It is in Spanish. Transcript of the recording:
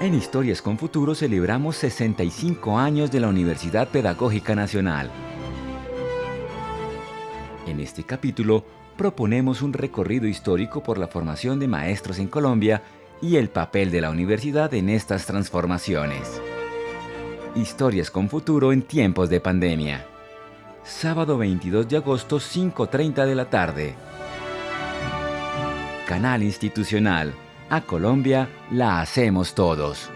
En Historias con Futuro celebramos 65 años de la Universidad Pedagógica Nacional. En este capítulo proponemos un recorrido histórico por la formación de maestros en Colombia y el papel de la universidad en estas transformaciones. Historias con Futuro en tiempos de pandemia. Sábado 22 de agosto, 5.30 de la tarde. Canal Institucional. A Colombia la hacemos todos.